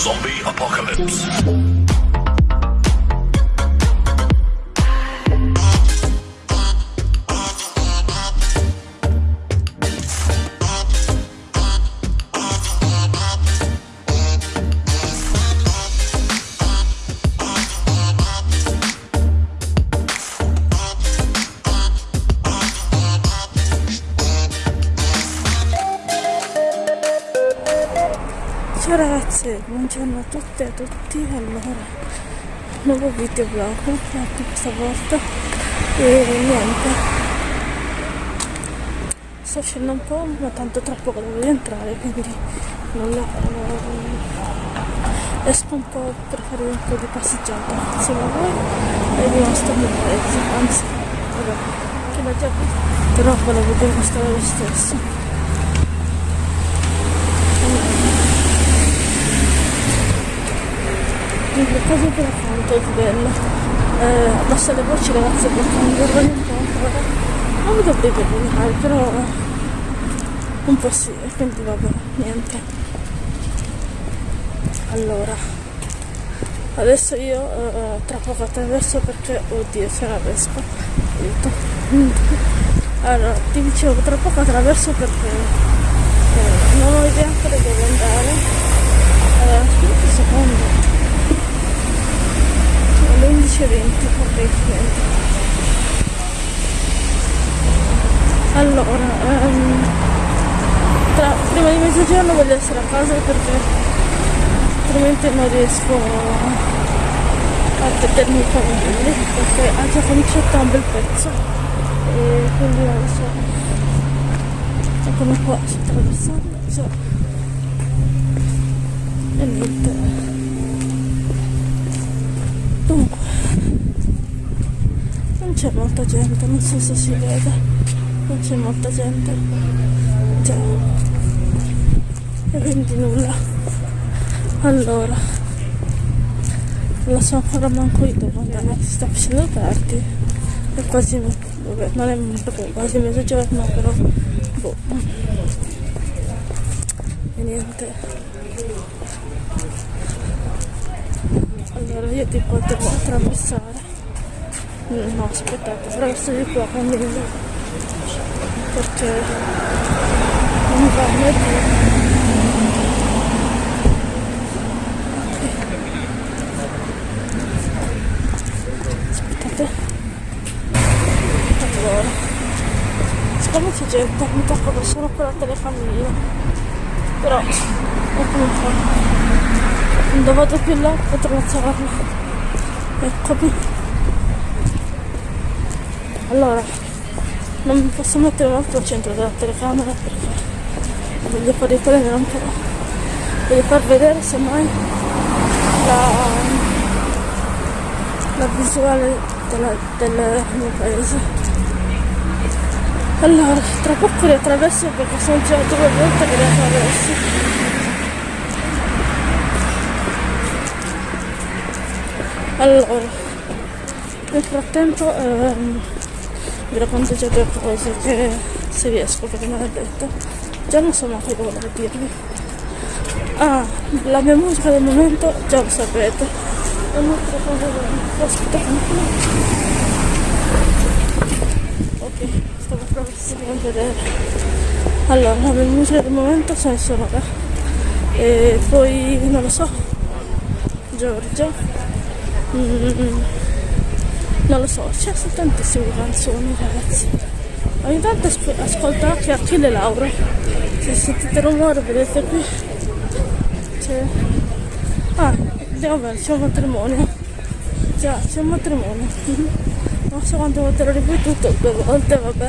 Zombie Apocalypse. Ciao ragazze, buongiorno a tutte e a tutti. Allora, nuovo video vlog anche questa volta. E niente. Sto scendendo un po', ma tanto tra poco devo rientrare, quindi non la, eh, esco un po' per fare un po' di passeggiata insieme a voi e vi mostro il paese. Anzi, vabbè, che l'ho già visto. Però volevo dimostrare lo stesso. Cose per quanto è bello eh, abbassa le voci ragazze perché non vorrei un po' ancora non mi dovrei vergognare però un po' sì quindi vabbè niente. Allora adesso io eh, tra poco attraverso perché oddio c'è una vespa. Aiuto. Allora ti dicevo tra poco attraverso perché eh, non ho idea ancora dove andare. Allora aspetta un secondo alle 11.20 ok niente allora um, tra, prima di mezzogiorno voglio essere a casa perché altrimenti non riesco a vedermi i famigli perché ha già cominciato un bel pezzo e quindi non so eccomi qua sto attraversando so. e niente Dunque, non c'è molta gente, non so se si vede, non c'è molta gente. Già. E quindi nulla. Allora, non so ancora manco io dove andare, si sta facendo tardi. È quasi, vabbè, non è proprio quasi mezzogiorno, però, boh. E niente. Allora io ti potevo attraversare. No aspettate attraverso di qua camminando perché non va allora. Siccome c'è gente mi tocca solo con la telecamera però quando vado più là potrò alzarla eccomi allora non mi posso mettere molto al centro della telecamera perché voglio far riprendere un po' voglio far vedere semmai la, la visuale della, del mio paese. Allora tra poco li attraverso perché sono già due volte che li attraverso allora nel frattempo ehm, vi racconto già due cose che se riesco perché non è detto. Già non so mai cosa volevo dirvi. Ah la mia musica del momento già lo sapete. Un'altra cosa aspetta ok stavo proprio a vedere. Allora la mia musica del momento sono sonora e poi non lo so Giorgia Mm, non lo so, c'è tantissime canzoni ragazzi. Ogni tanto ascolto anche Achille Lauro. Se sentite rumore vedete qui. C'è. Ah, andiamo bene, c'è un matrimonio. Già, c'è un matrimonio. Non so quante volte l'ho ripetuto, due volte, vabbè.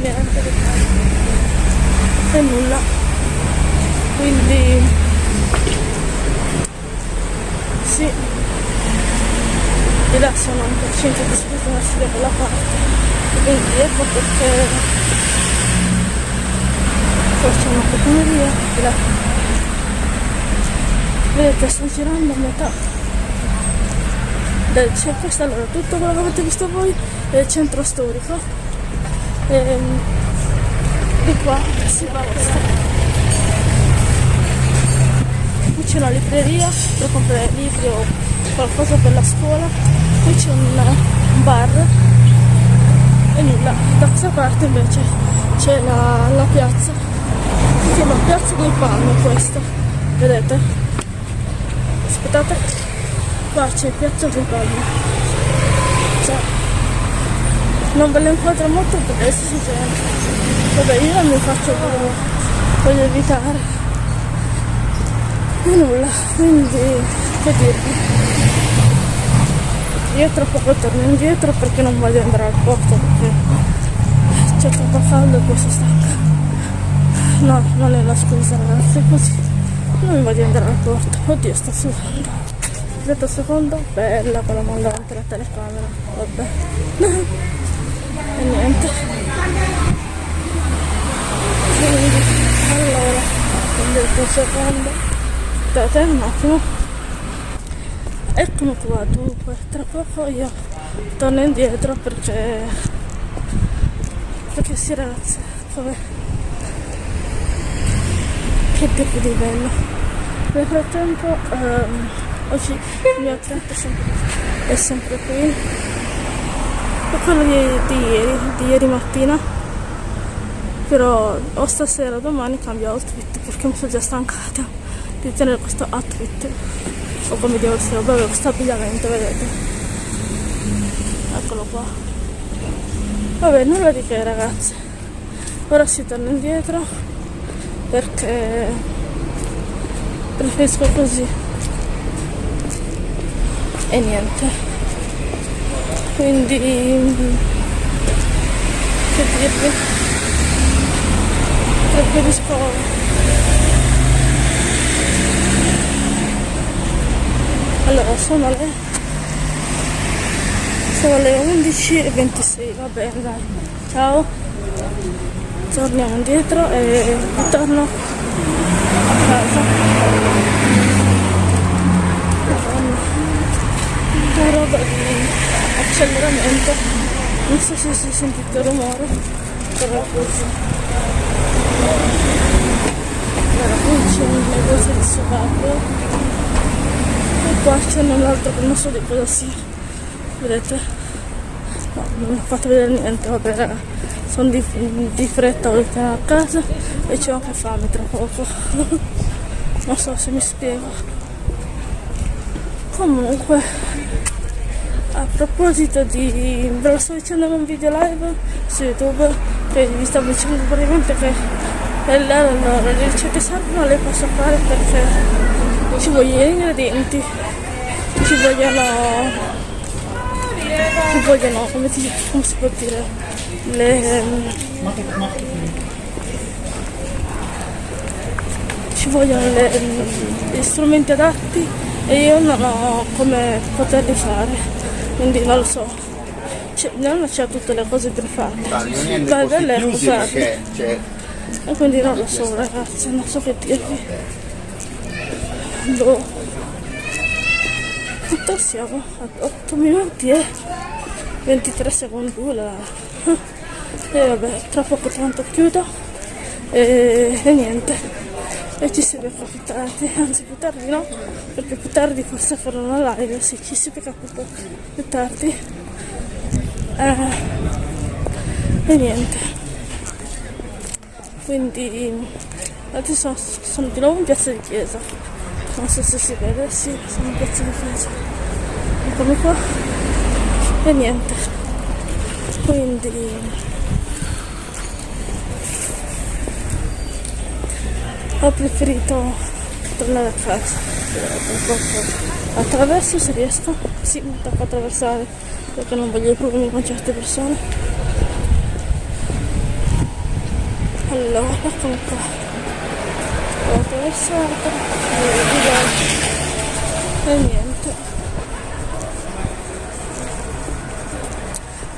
Niente E nulla. Quindi. Sì sono un po' centro di spostarsi da quella parte quindi ecco perché forse una di là vedete sto girando a metà. Del c'è questo allora tutto quello che avete visto voi è il centro storico. E ehm, di qua si va a questa c'è una libreria per comprare libri o qualcosa per la scuola qui c'è un bar e nulla. Da questa parte invece c'è la, la piazza. Si chiama piazza del palmo questa vedete? Aspettate qua c'è piazza del palmo. Cioè, non ve lo inquadro molto perché si sente vabbè io non mi faccio voglio evitare. E nulla quindi che dirvi tra poco torno indietro perché non voglio andare al porto perché c'è troppo caldo e poi sono stanca no non è la scusa ragazzi così. Non voglio andare al porto. Oddio sto sudando. Vedete secondo. Bella con la davanti alla telecamera. Vabbè. E niente. Quindi allora un secondo. Aspettate un attimo eccomi qua dunque. Tra poco io torno indietro perché perché si ragazzi come che tipo di bello. Nel frattempo um, oggi il mio tratto è sempre, è sempre qui. E quello di, di ieri di ieri mattina. Però o stasera o domani cambio outfit perché mi sono già stancata di tenere questo outfit o come devo essere proprio questo abbigliamento vedete? Eccolo qua. Vabbè nulla di che ragazzi. Ora si torna indietro perché preferisco così. E niente. Quindi che dirvi? Preferisco allora sono le sono le 11 e 26 va bene dai. Ciao. Torniamo indietro e ritorno a casa. Una roba di acceleramento. Non so se si sentito il rumore però così. Allora qui c'è un negozio di sovaco qua c'è un altro che non so di cosa sia. Vedete? No, non ho fatto vedere niente vabbè sono di, di fretta tornare a casa e c'ho anche fame tra poco. Non so se mi spiego. Comunque a proposito di ve lo sto dicendo un video live su youtube che vi stavo dicendo praticamente che allora le ricette servono le posso fare perché ci vogliono gli ingredienti? Ci vogliono ci vogliono come si, come si può dire? Le ci vogliono le, gli strumenti adatti e io non ho come poterli fare quindi non lo so. Non c'è tutte le cose per fare. Ma belle usarle e quindi non lo so ragazzi non so che dirvi Boh. Quanto siamo? A 8 minuti e 23 secondi là. E vabbè, tra poco tanto chiudo. E, e niente. E ci si becca più tardi, anzi più tardi no, perché più tardi forse farò una live, sì, ci si becca più tardi. Eh, e niente. Quindi adesso sono di nuovo in piazza di chiesa non so se si vede sì sono un pezzo di freccia eccomi qua e niente. Quindi ho preferito tornare a casa. Attraverso se riesco. Sì mi tocca attraversare perché non voglio i problemi con certe persone. Allora eccomi qua ho attraversato e niente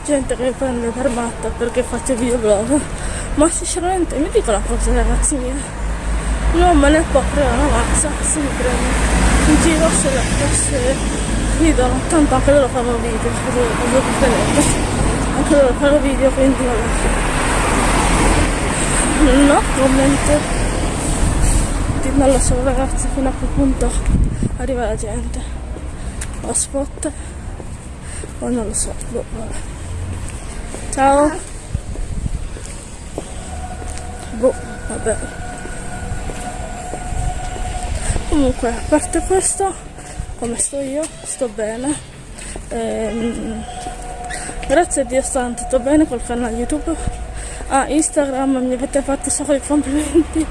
gente che mi prende per matta perché faccio videoblog ma sinceramente mi dico una cosa ragazzi miei. Non me ne può creare una mazza se mi prende in giro se le fosse ridono tanto anche loro fanno video anche loro fanno video quindi vabbè. No comment non lo so ragazzi fino a che punto arriva la gente. O spot o non lo so boh, ciao. Boh vabbè. Comunque a parte questo come sto io sto bene. Ehm, grazie a Dio sto andando bene col canale youtube. A Instagram mi avete fatto sacco di complimenti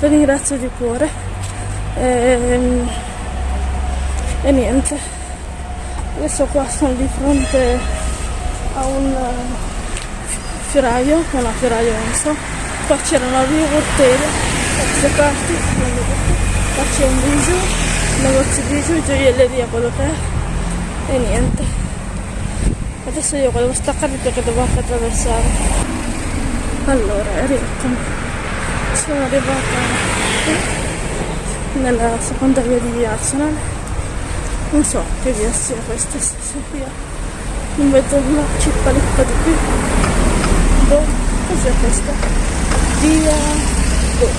vi ringrazio di cuore. E, ehm, e niente. Adesso qua sono di fronte a un fioraio non a fioraio non so. Qua c'erano due botteghe da queste parti qua c'è un bijou un negozio bijou gioielleria quello che è. E niente. Adesso io volevo staccare perché devo anche attraversare. Allora eccomi sono arrivata nella seconda via di Arsenal. Non so che via sia questa stessa via non vedo una cippalippa di qui. Boh cos'è questa. Via boh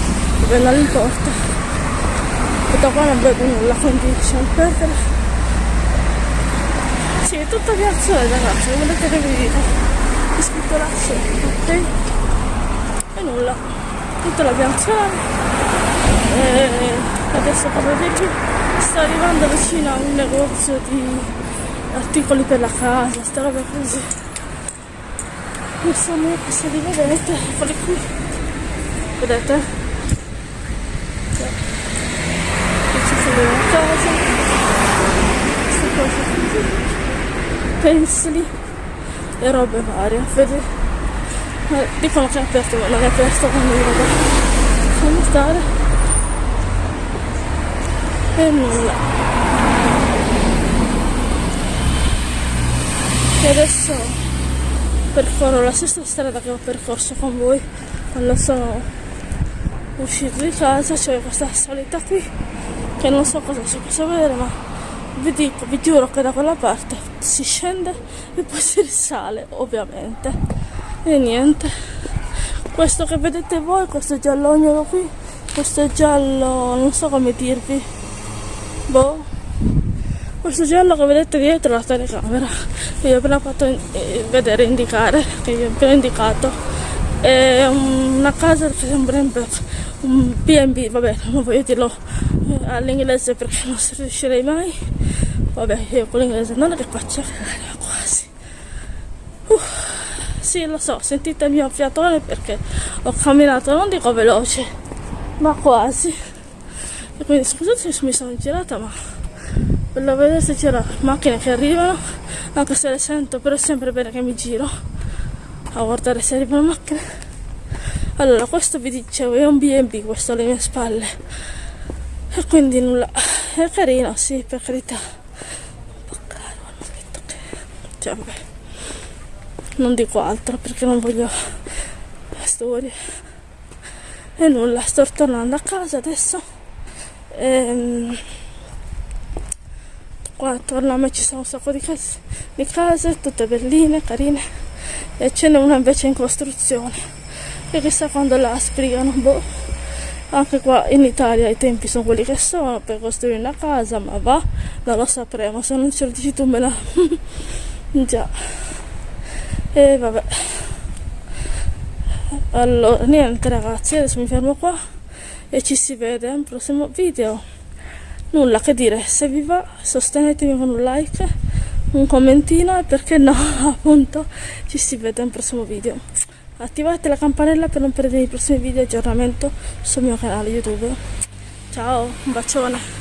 dove non importa e da qua non vedo nulla quindi lasciamo perdere. Sì è tutta Arsenal ragazzi volete che vi dica? È scritto là ok? E nulla tutta la pianzone e adesso come vedete sto arrivando vicino a un negozio di articoli per la casa, sta roba così. So neanche se li vedete eccoli qui. Vedete? Qui ci sono una casa. Queste cose così pensili e robe varie vedete? Eh, dicono che è aperto ma non è aperto quindi vabbè lasciamo stare. E nulla. E adesso percorro la stessa strada che ho percorso con voi quando sono uscito di casa c'è questa salita qui che non so cosa si possa vedere ma vi dico, vi giuro che da quella parte si scende e poi si risale ovviamente e niente. Questo che vedete voi questo giallognolo qui questo giallo non so come dirvi. Boh. Questo giallo che vedete dietro la telecamera. Che vi ho appena fatto eh, vedere indicare che vi ho appena indicato. È una casa che sembrerebbe un B&B vabbè non voglio dirlo eh, all'inglese perché non si riuscirei mai. Vabbè io con l'inglese non è che faccio sì lo so sentite il mio fiatone perché ho camminato non dico veloce ma quasi. E quindi scusate se mi sono girata ma la vedere se c'era macchine che arrivano anche se le sento però è sempre bene che mi giro a guardare se arrivano macchine allora questo vi dicevo è un B&B questo alle mie spalle. E quindi nulla è carino sì per carità. Un po' caro hanno detto che cioè vabbè non dico altro perché non voglio storie e nulla sto tornando a casa adesso. Ehm, qua attorno a me ci sono un sacco di case, di case tutte belline, carine. E ce n'è una invece in costruzione e chissà quando la sbrigano boh. Anche qua in Italia i tempi sono quelli che sono per costruire una casa ma va non lo sapremo. Se non ce lo dici tu me la già e vabbè. Allora niente ragazzi adesso mi fermo qua e ci si vede al prossimo video. Nulla che dire se vi va sostenetemi con un like un commentino e perché no appunto ci si vede al prossimo video. Attivate la campanella per non perdere i prossimi video aggiornamento sul mio canale youtube. Ciao un bacione